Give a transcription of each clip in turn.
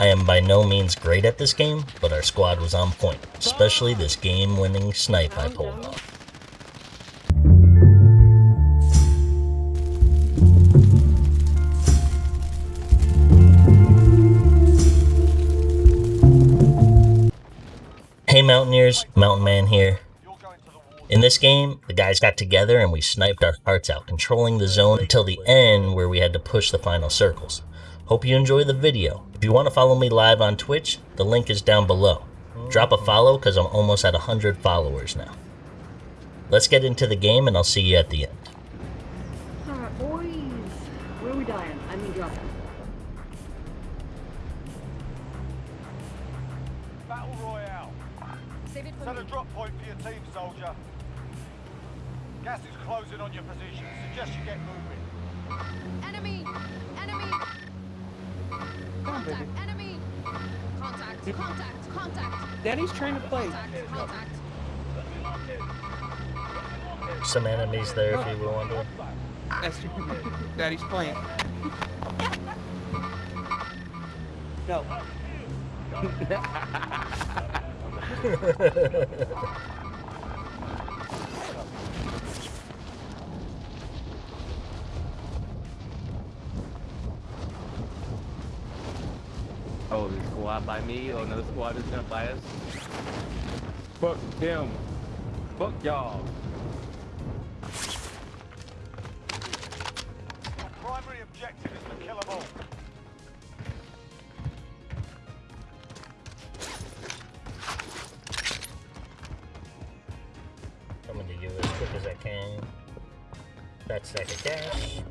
I am by no means great at this game, but our squad was on point, especially this game-winning snipe I pulled off. Hey Mountaineers, Mountain Man here. In this game, the guys got together and we sniped our hearts out, controlling the zone until the end where we had to push the final circles. Hope you enjoy the video. If you want to follow me live on Twitch, the link is down below. Drop a follow because I'm almost at 100 followers now. Let's get into the game and I'll see you at the end. Alright, boys. Where are we dying? I mean, dropping. Battle Royale. Save it for Set me. a drop point for your team, soldier. Gas is closing on your position. Suggest you get moving. Enemy! Enemy! Contact! Enemy! Contact! Contact! Contact! Daddy's trying to play. Contact! Contact! Some enemies there if you were wondering. That's Daddy's playing. No. the by me or another squad is gonna buy us? Fuck them. Fuck y'all. Primary objective is to kill them all. Coming to you as quick as I can. That stack of cash.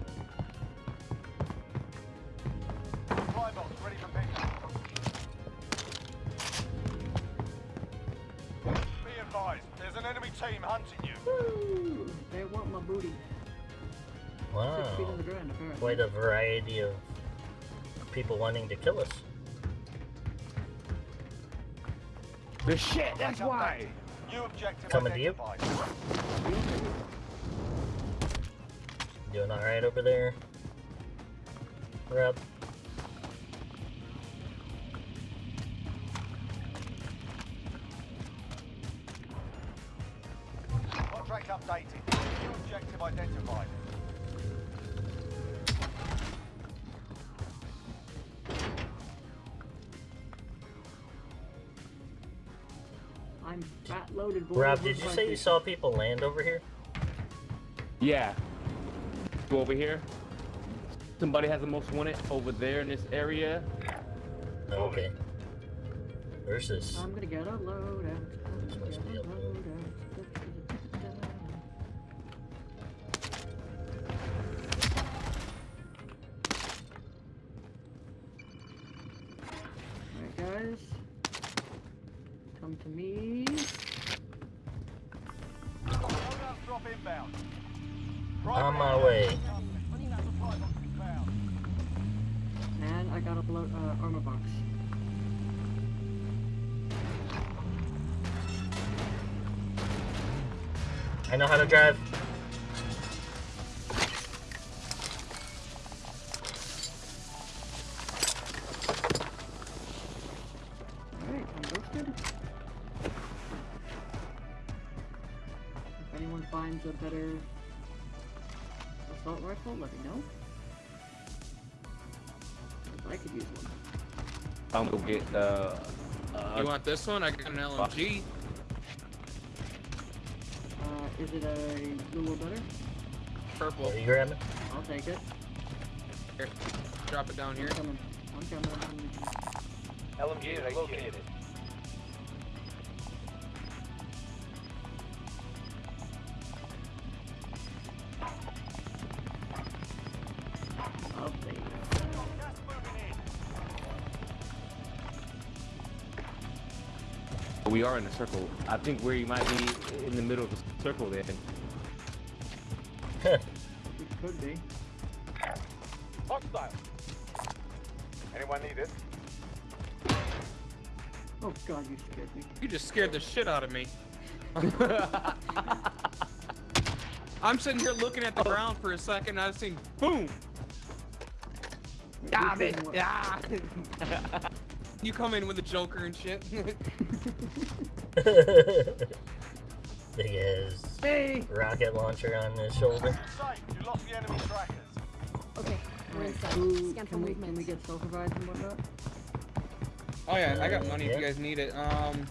Quite a variety of people wanting to kill us. The shit, that's why. New objective Coming to you. Doing alright over there? Rob? Contract updated. New objective identified. Loaded, boys. Rob, did you like say you saw people land over here? Yeah. Go over here. Somebody has the most wanted over there in this area. Okay. Where's this? I'm gonna get a load inbound. On my way. And I got a load, uh, armor box. I know how to drive. Better assault rifle, let me know. 'Cause I could use one. I'm gonna get uh, uh You want this one? I got an LMG. Uh, is it a little better? Purple. What are you grabbing? I'll take it. Here. Drop it down here. I'm coming. I'm coming. I'm coming. LMG is located. In. we are in a circle. I think where you might be in the middle of the circle then. It could be. Hostile. Anyone need it? Oh god, you scared me. You just scared the shit out of me. I'm sitting here looking at the ground for a second. and I've seen boom. Damn it! one- Yeah. You come in with a Joker and shit. Big ass Hey! rocket launcher on his shoulder. You lost the enemy trackers. Okay, we're inside. Who, Scan for can we can we get self revives and whatnot? oh yeah, I got Uh, money yeah. if you guys need it. Um,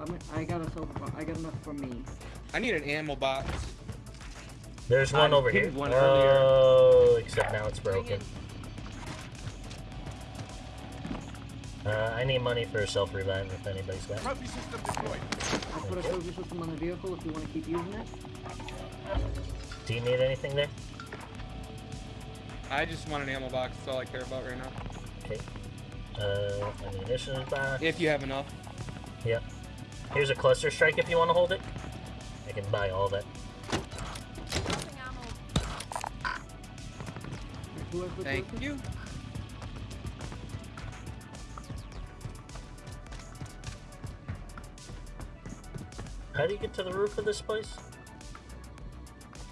I'm, I got a self I got enough for me. I need an ammo box. There's one I over here. pinged one earlier. Oh, except now it's Bring broken. Uh, I need money for a self revive if anybody's got. Trophy system deployed. I put a trophy system on the vehicle if you want to keep using it. Do you need anything there? I just want an ammo box. That's all I care about right now. Okay. Uh, ammunition box. If you have enough. Yep. Here's a cluster strike if you want to hold it. I can buy all that. Dropping ammo. Who has the Thank trophy? you. How do you get to the roof of this place?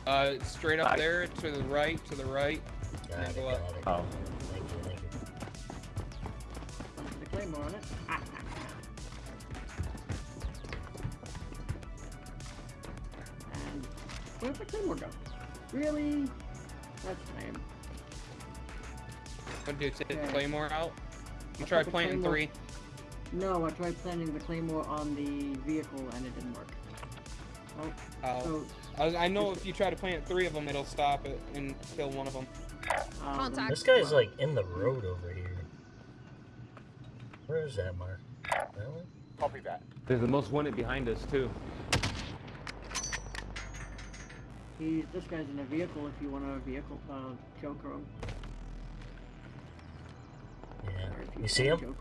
Uh, straight up Nice. there, to the right, to the right. Got it, go got up. it. Oh. Thank you, thank you. The claymore on it. and where'd the claymore go? Really? That's lame. What do you take Okay. Claymore out? You I try put the planting Claymore- three. No, I tried planting the claymore on the vehicle and it didn't work. Oh, Oh. so I, I know if you try to plant three of them, it'll stop it and kill one of them. um, Contact. This guy's well, like in the road over here. Where is that mark? That one? Copy that. There's the most wanted behind us too. He's this guy's in a vehicle. If you want a vehicle, uh, joker him. Yeah. Or You see can him?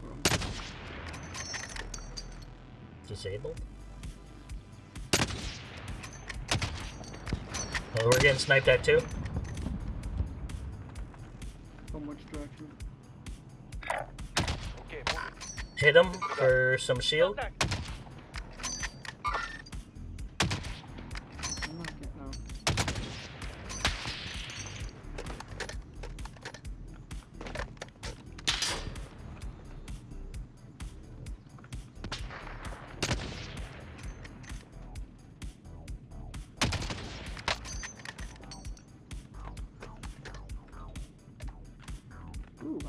Joker him. Disabled? Oh, we're getting sniped at too? From which direction? Okay. Hit him for some shield? I'm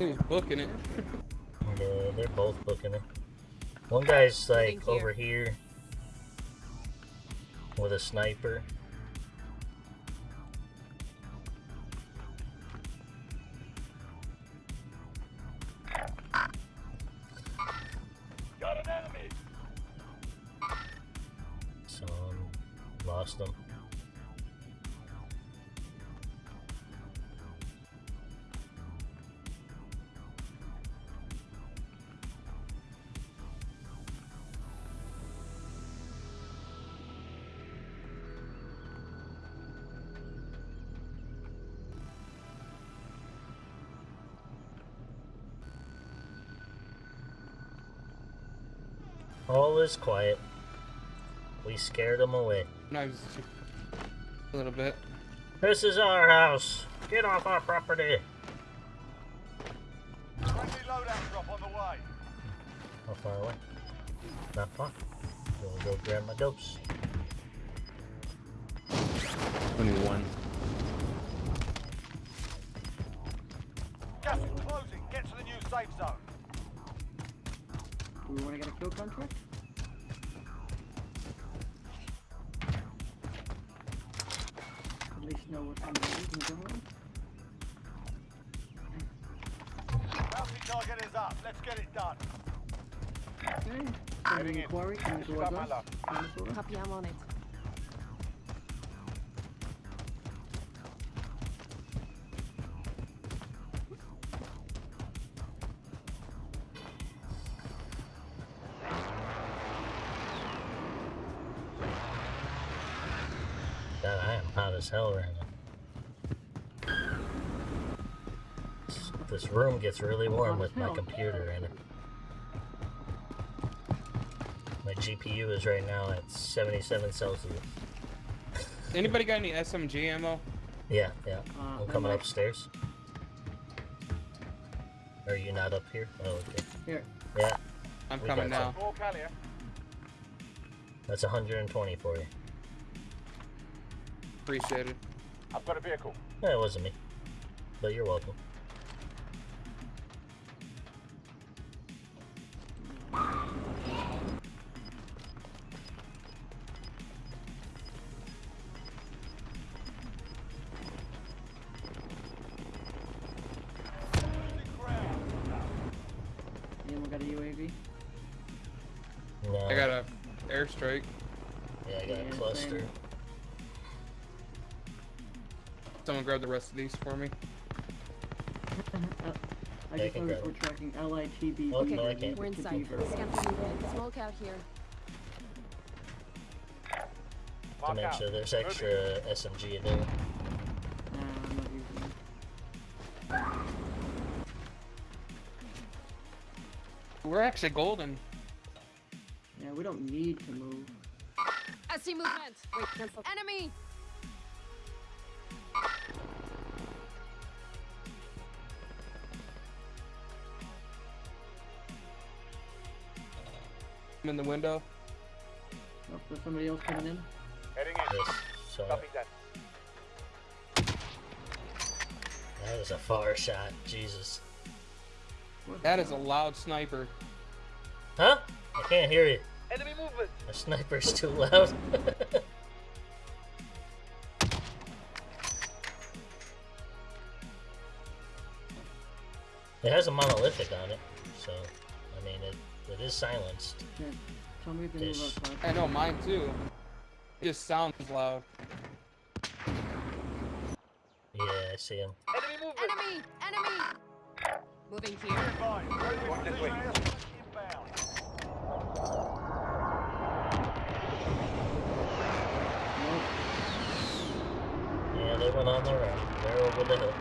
He was booking it. Yeah, they're both booking it. One guy's like Moving here. over here with a sniper. All is quiet. We scared them away. Knives. A little bit. This is our house. Get off our property. Friendly loadout drop on the way. How far away? Not far. We'll go grab my ghost. 21. Target is up. Let's get it done. Okay. Sending Heading in. inquiry coming towards us. luck. Copy, I'm on it. God, I am hot as hell right now. This room gets really warm with my computer in it. My GPU is right now at 77 Celsius. Anybody got any SMG ammo? Yeah, yeah. Uh, I'm coming upstairs. Are you not up here? Oh, okay. Here. Yeah, I'm We coming got now. More that's 120 for you. Appreciate it. I've got a vehicle. No, it wasn't me. But you're welcome. Someone grab the rest of these for me. Uh, I just noticed we're tracking LITB. Okay, Okay, I can't. we're inside. Beaver. Scan for movement. Smoke out here. Mark out. Dementia, there's extra SMG in there. Nah, I'm not using it. We're actually golden. Yeah, we don't need to move. I see movement. Wait, cancel. Enemy! I'm in the window. Oh, there's somebody else coming in. Heading in. Yes, Copy that. that was a far shot. Jesus. What That the is a loud sniper. Huh? I can't hear you. Enemy movement. My sniper's too loud. it has a monolithic on it, so I mean it. It is silenced. Here, tell me if they move Ish. outside. I know mine too. It just sounds loud. Yeah, I see him. Enemy movement. Enemy! Enemy! Moving here. Fine. Friendly precision airstrike inbound. Nope. Yeah, they went on their own. They're over the hill.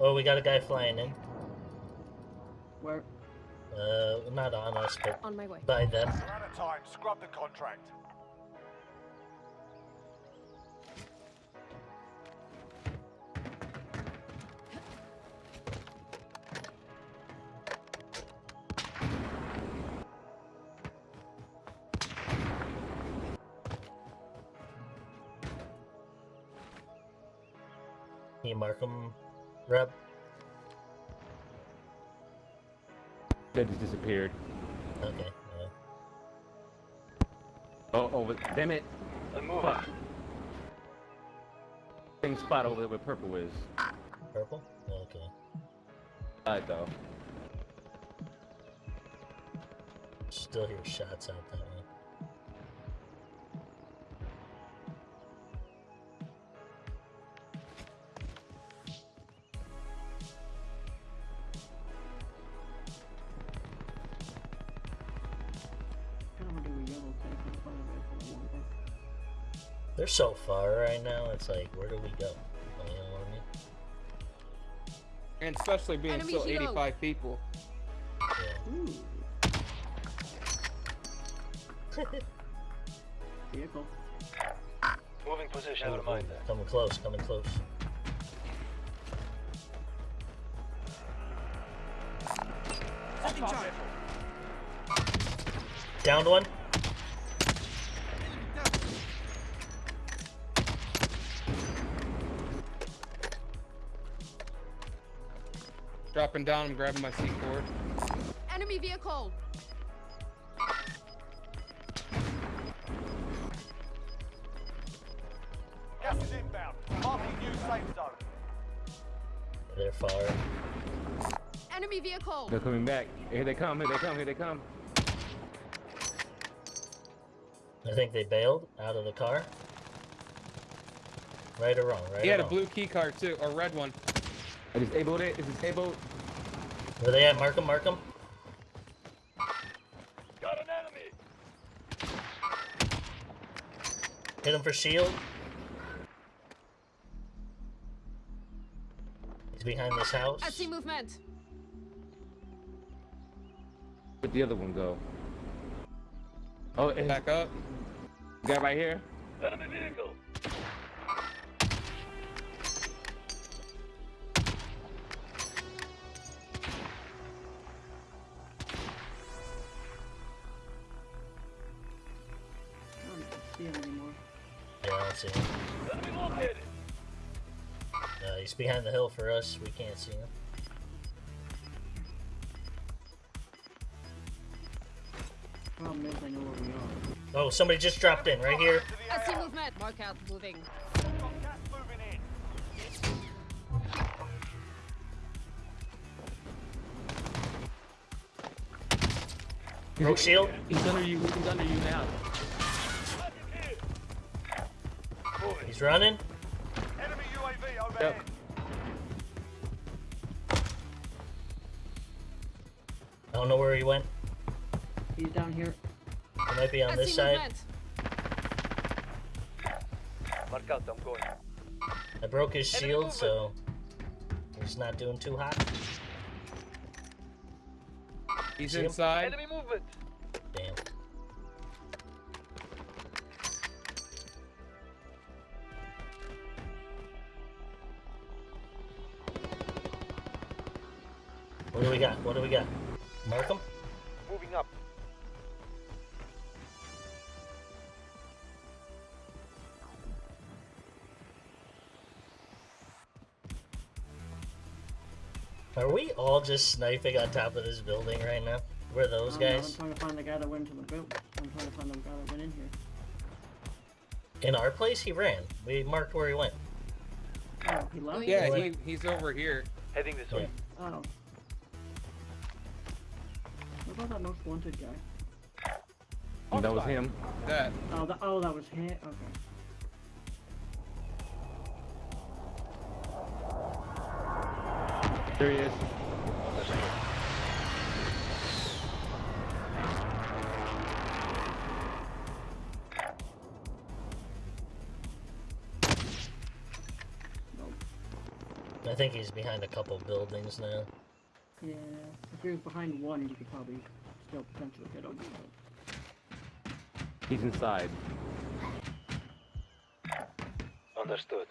Oh, we got a guy flying in. Where? Uh, not on us, but On my way. by them. We're out of time. Scrub the contract. Can you That just disappeared. Okay. Yeah. Oh, oh, but- damn it. Fuck. Same spot over there where purple is. Purple? Oh, okay. Alright, though. Still hear shots out that way. They're so far right now. It's like, where do we go? You know what I mean? And especially being Enemy so helo. 85 people. Yeah. Ooh. Vehicle. Moving position Ooh, ooh, coming close. Coming close. Downed one. Dropping down, I'm grabbing my C4. Enemy vehicle! Gas is inbound. Marking new safe zone. They're far. Enemy vehicle! They're coming back. Here they come, here they come, here they come. I think they bailed out of the car. Right or wrong? Right He or had a blue key card too, or red one. I disabled it. It's disabled. Where they at? Mark 'em, Mark 'em. Got an enemy. Hit him for shield. He's behind this house. I see movement. Where'd the other one go? Oh, it's Back up. guy right here. Enemy vehicle. See him anymore. Yeah, I don't see him. Uh, he's behind the hill for us. We can't see him. Problem is, I know where we are. Oh, somebody just dropped in right here. I see movement. Mark out. Moving. Got gas moving in. Broke shield. He's under you. He's under you now. He's running. Enemy UAV overhead. I don't know where he went. He's down here. He might be on I this see side. movement. I'm going. I broke his shield, so he's not doing too hot. He's See him? inside. Damn. We got? What do we got? Mark him? Moving up. Are we all just sniping on top of this building right now? We're those I don't know, guys? I'm trying to find the guy that went into the boat. I'm trying to find the guy that went in here. In our place, he ran. We marked where he went. Oh, he left? Yeah, What? he, he's over here. Heading this Yeah. Oh. What about that most wanted guy? That was him. That. Oh, that, oh, that was him. Okay. There he is. I think he's behind a couple buildings now. Yeah. If he was behind one, you could probably still potentially hit him. He's inside. Understood.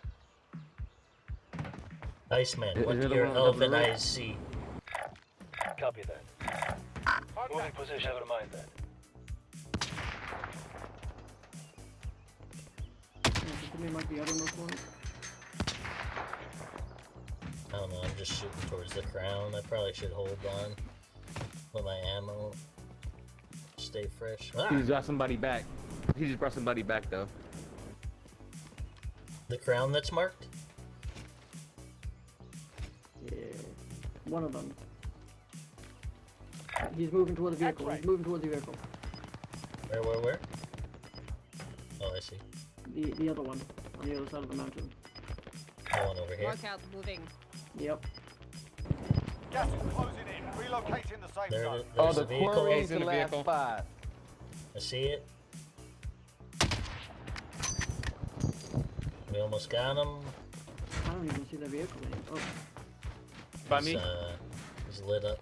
Iceman, Is what do there your one on the elven eyes see? Copy that. Moving position. Never mind that. Yeah, give me like the other most wanted. I don't know, I'm just shooting towards the crown. I probably should hold on. Let my ammo stay fresh. He Ah, just brought somebody back. He just brought somebody back though. the crown that's marked? Yeah. One of them. He's moving toward the vehicle. He's moving toward the vehicle. Where, where, where? Oh, I see. The the other one on the other side of the mountain. The one over here. Mark out. Moving. Yep. Gas is closing in. Relocating the safe There, zone. Oh, there's the the vehicle. quarry is in the the last vehicle. spot. I see it. We almost got him. I don't even see the vehicle anymore. Oh, By He's, me? Uh, he's lit up.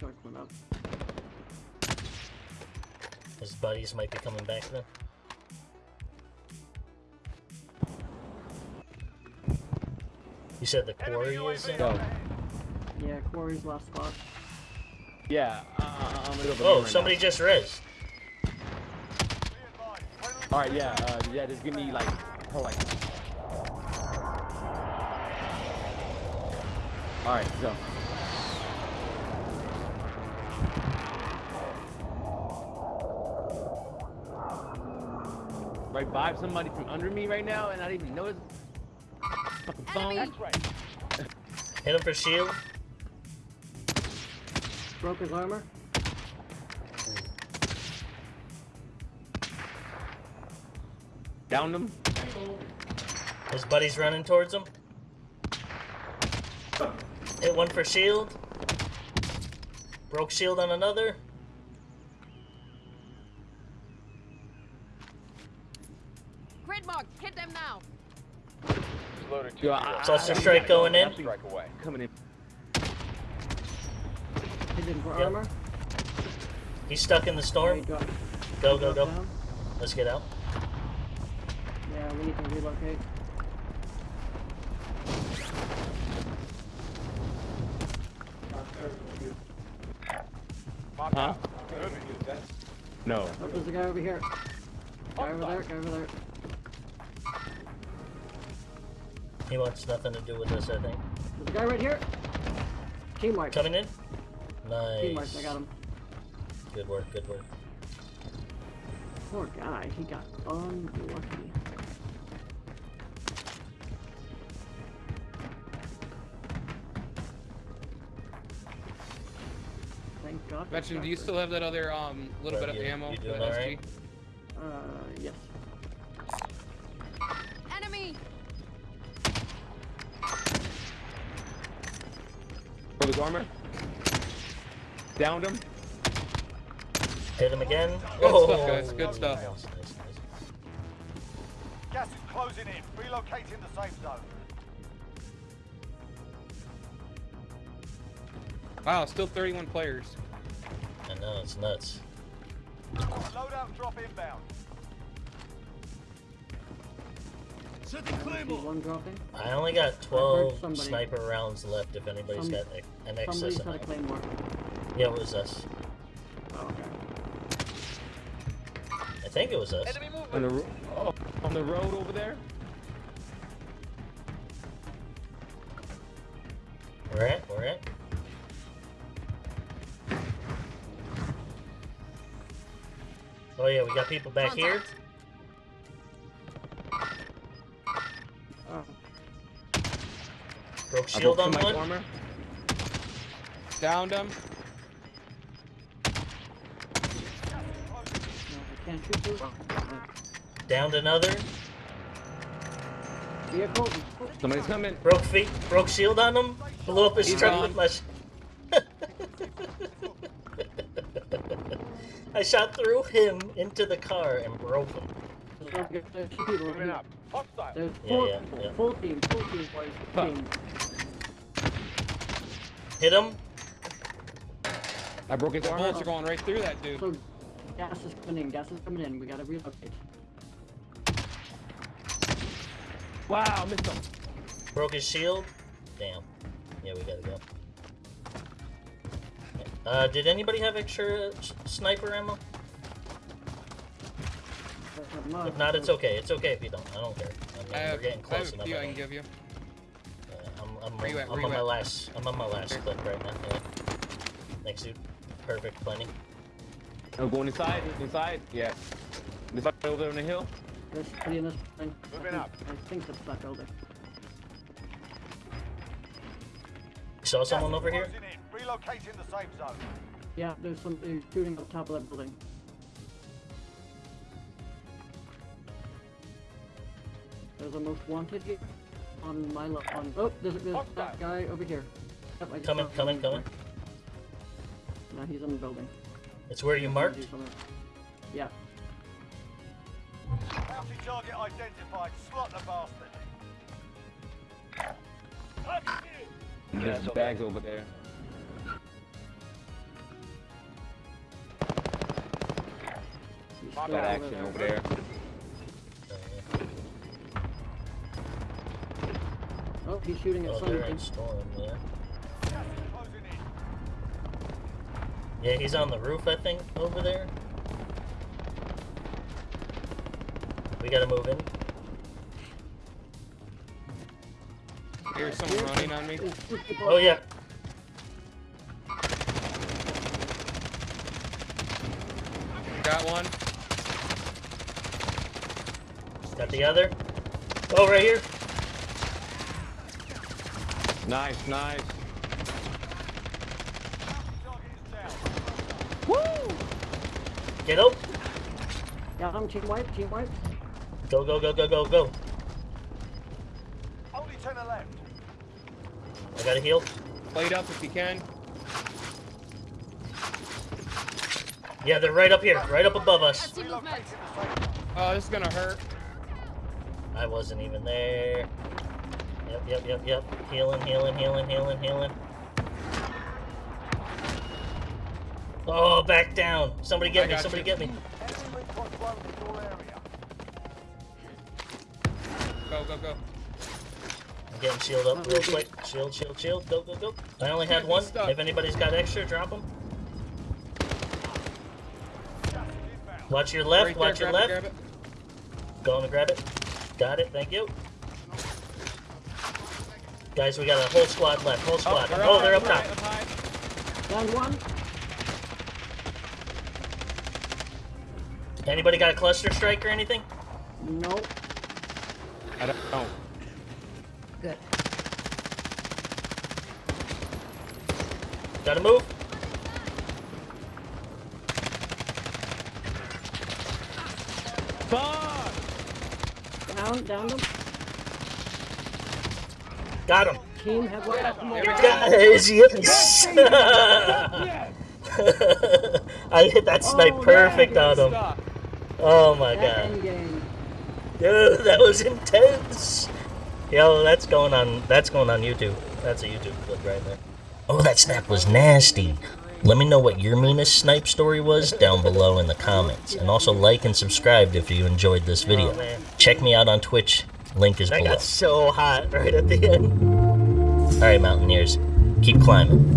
His contract up. His buddies might be coming back then. You said the quarry is UAV in? Go. overhead. Yeah, quarry's last spot. Yeah, uh, I'm gonna go. Oh, right somebody now. just res. Be advised. Friendly All right, yeah, uh, yeah. Just give me like, hold like. All right, go. Right, vibe somebody from under me right now, and I didn't even notice. Fucking phone. Enemy. Hit him for shield. Broke his armor. Downed him. His buddy's running towards him. Hit one for shield. Broke shield on another. Grid mark. Hit them now. Loader two. Yo, Cluster strike going in. Strike away. Coming in. Hit him for Yep. armor. He's stuck in the He storm. dropped- Go, go, go. Let's get out. Yeah, we need to relocate. Huh? No. Oh, there's a guy over here. Guy over there, guy over there. He wants nothing to do with this, I think. There's a guy right here. Team wipe. Coming in. Team wipe, Nice. I got him. Good work. Good work. Poor guy, he got unlucky. God. for Veteran, do you still have that other um little Right, bit of you- ammo for doing the SG? alright? Uh, yes. Enemy! For his armor. Downed him. Hit him again. Good stuff, guys, good stuff. Nice, nice, nice. Gas is closing in. Relocating the safe zone. Wow, still 31 players. I know it's nuts. Loadout drop inbound. See one dropping. I only got 12 sniper rounds left. If anybody's Some- got a- an excess Somebody's had a amount. Yeah, it was us. Oh, okay. I think it was us. On the, oh, on the road over there. Where at? Where at? Yeah, we got people back here. Oh, Broke shield broke on one. armor. Downed him. no, I can't shoot you. Downed another. Vehicle. Somebody's coming. Broke feet. Broke shield on him. Blew up his He's truck gone. with my. I shot through him into the car and broke him. There's two people over here. Hostile. There's four, yeah, yeah. full team, full team, boys. Huh. Team. Hit him. I broke his The armor. bullets are going right through that dude. So, gas is coming in, gas is coming in. We gotta relocate. Wow, missed him. Broke his shield. Damn. Yeah, we gotta go. Uh, did anybody have extra sniper ammo? That's not much, If not, it's okay. It's okay if you don't. I don't care. I mean, I have, we're getting close have a enough. few I I can give you. Uh, I'm, I'm, Where you at? I'm Where you on my last. I'm on my last Here. clip right now. Yeah. Thanks, dude. Perfect. Plenty. I'm going inside. Inside. Yeah. This guy over there on the hill. There's somebody in this thing. I Moving think- up. I think that's that building. Saw someone is over here. in. Relocating the safe zone. Yeah, there's somebody uh, shooting up top of that building. There's a most wanted here on my left. On oh, there's, there's that guy over here. Yep, I Coming, coming, him. coming. Now he's in the building. It's where you marked. Do something. Yeah. Bounty target identified. Slot the bastard. There's bags over there. Got action over there. Oh, he's shooting at Oh, something. storm. Yeah. Gas is closing in. Yeah, he's on the roof. I think over there. We gotta move in. Here's someone running on me. There's two people- Oh yeah. Got one. Got the other. Oh, right here. Nice, nice. Target is down. Get up. Got him, team wipe, team wipe. Go, go, go, go, go, go. Only ten are left. I gotta heal. Plate up if you can. Yeah, they're right up here, right up above us. see movement. Relocating the safe zone. Oh, this is gonna hurt. I wasn't even there. Yep, yep, yep, yep. Healing, healing, healing, healing, healing. Oh, back down. Somebody I get me, somebody you. get me. Enemy recon drone in your area. Go, go, go. I'm getting shield up real quick. Shield, shield, shield. Go, go, go. I only had one. If anybody's got extra, drop them. Watch your left. Right there, watch your grab it, left. grab it. Going to grab it. Got it. Thank you. Guys, we got a whole squad left. Whole squad. they're Oh, up they're high, up top. Up. Down one. Anybody got a cluster strike or anything? Nope. I don't know. Good. Gotta move. Fuck! Down, down them. Got him. Team have one. Come on. Guys, yes. I hit that snipe Oh, perfect on him. Stop. Oh my That god. game. Dude, that was intense. Yo, that's going on. That's going on YouTube. That's a YouTube clip right there. Oh, that snap was nasty. Let me know what your meanest snipe story was down below in the comments, and also like and subscribe if you enjoyed this video. Oh, Check me out on Twitch. Link is below. got so hot right at the end. All right, Mountaineers, keep climbing.